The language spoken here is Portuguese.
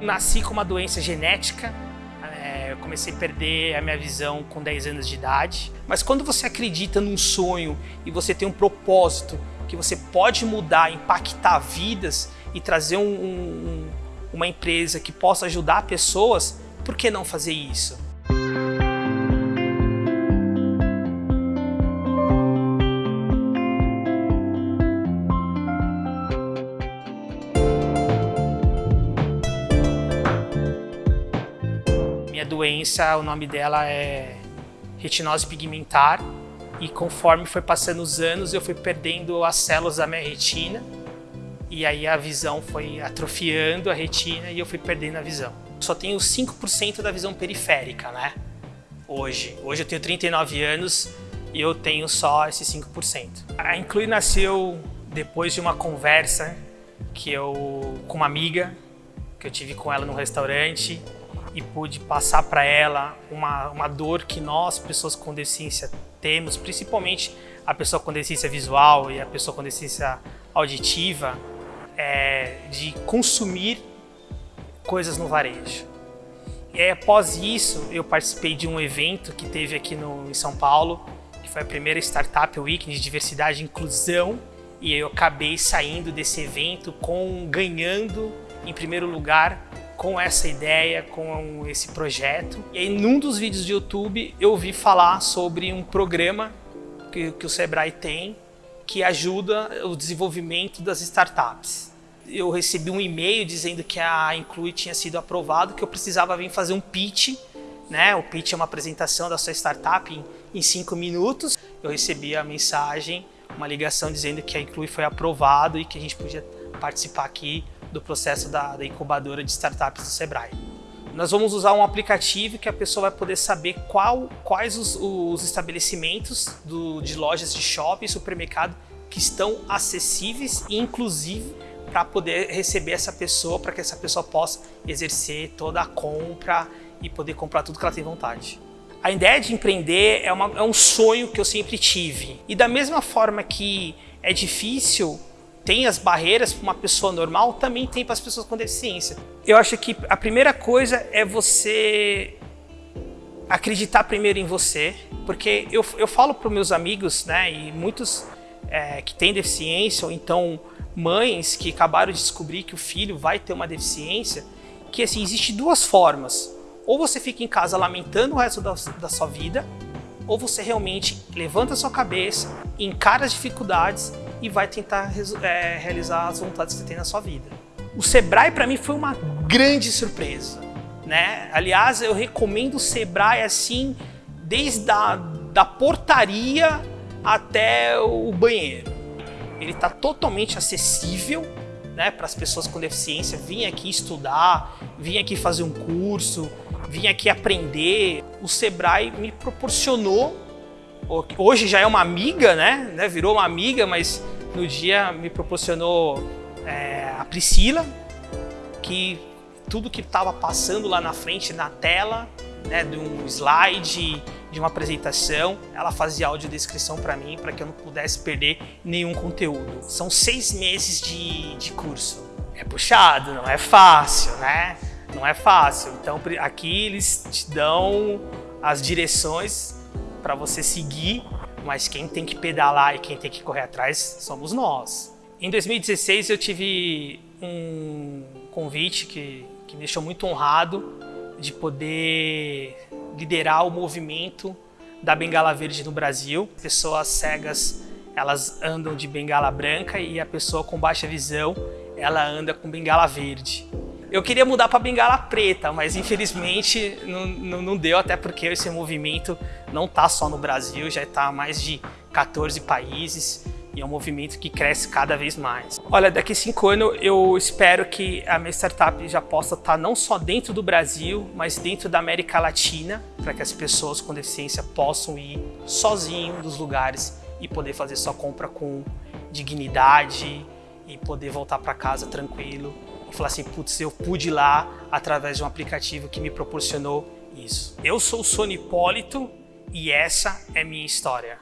Nasci com uma doença genética, é, eu comecei a perder a minha visão com 10 anos de idade. Mas quando você acredita num sonho e você tem um propósito que você pode mudar, impactar vidas e trazer um, um, uma empresa que possa ajudar pessoas, por que não fazer isso? Doença, o nome dela é retinose pigmentar e conforme foi passando os anos eu fui perdendo as células da minha retina e aí a visão foi atrofiando a retina e eu fui perdendo a visão. Só tenho 5% da visão periférica, né? Hoje. Hoje eu tenho 39 anos e eu tenho só esses 5%. A Inclui nasceu depois de uma conversa que eu com uma amiga que eu tive com ela no restaurante e pude passar para ela uma, uma dor que nós, pessoas com deficiência, temos, principalmente a pessoa com deficiência visual e a pessoa com deficiência auditiva, é, de consumir coisas no varejo. E aí, após isso, eu participei de um evento que teve aqui no, em São Paulo, que foi a primeira Startup Week de Diversidade e Inclusão, e eu acabei saindo desse evento com ganhando em primeiro lugar com essa ideia, com esse projeto. E aí, num dos vídeos do YouTube, eu ouvi falar sobre um programa que, que o Sebrae tem que ajuda o desenvolvimento das startups. Eu recebi um e-mail dizendo que a Inclui tinha sido aprovado, que eu precisava vir fazer um pitch. Né? O pitch é uma apresentação da sua startup em, em cinco minutos. Eu recebi a mensagem, uma ligação dizendo que a Inclui foi aprovado e que a gente podia participar aqui do processo da, da incubadora de startups do Sebrae. Nós vamos usar um aplicativo que a pessoa vai poder saber qual, quais os, os estabelecimentos do, de lojas de shopping e supermercado que estão acessíveis e inclusive para poder receber essa pessoa, para que essa pessoa possa exercer toda a compra e poder comprar tudo que ela tem vontade. A ideia de empreender é, uma, é um sonho que eu sempre tive. E da mesma forma que é difícil tem as barreiras para uma pessoa normal, também tem para as pessoas com deficiência. Eu acho que a primeira coisa é você acreditar primeiro em você, porque eu, eu falo para meus amigos, né, e muitos é, que têm deficiência, ou então mães que acabaram de descobrir que o filho vai ter uma deficiência, que assim, existe duas formas. Ou você fica em casa lamentando o resto da, da sua vida, ou você realmente levanta a sua cabeça, encara as dificuldades e vai tentar é, realizar as vontades que você tem na sua vida. O Sebrae para mim foi uma grande surpresa, né? Aliás, eu recomendo o Sebrae assim, desde a da portaria até o banheiro. Ele está totalmente acessível né, para as pessoas com deficiência vir aqui estudar, vir aqui fazer um curso, vir aqui aprender. O Sebrae me proporcionou hoje já é uma amiga, né? né? Virou uma amiga, mas no dia me proporcionou é, a Priscila, que tudo que estava passando lá na frente, na tela, né, de um slide, de uma apresentação, ela fazia audiodescrição para mim, para que eu não pudesse perder nenhum conteúdo. São seis meses de, de curso. É puxado, não é fácil, né? Não é fácil. Então aqui eles te dão as direções para você seguir, mas quem tem que pedalar e quem tem que correr atrás somos nós. Em 2016 eu tive um convite que, que me deixou muito honrado de poder liderar o movimento da bengala verde no Brasil. Pessoas cegas elas andam de bengala branca e a pessoa com baixa visão ela anda com bengala verde. Eu queria mudar para bengala preta, mas infelizmente não, não, não, deu, até porque esse movimento não está só no Brasil, já está mais de 14 países e é um movimento que cresce cada vez mais. Olha, daqui a cinco anos eu espero que a minha startup já possa estar tá não só dentro do Brasil, mas dentro da América Latina, para que as pessoas com deficiência possam ir sozinho dos lugares e poder fazer sua compra com dignidade e poder voltar para casa tranquilo e falar assim, putz, eu pude ir lá através de um aplicativo que me proporcionou isso. Eu sou o Sony Hipólito e essa é minha história.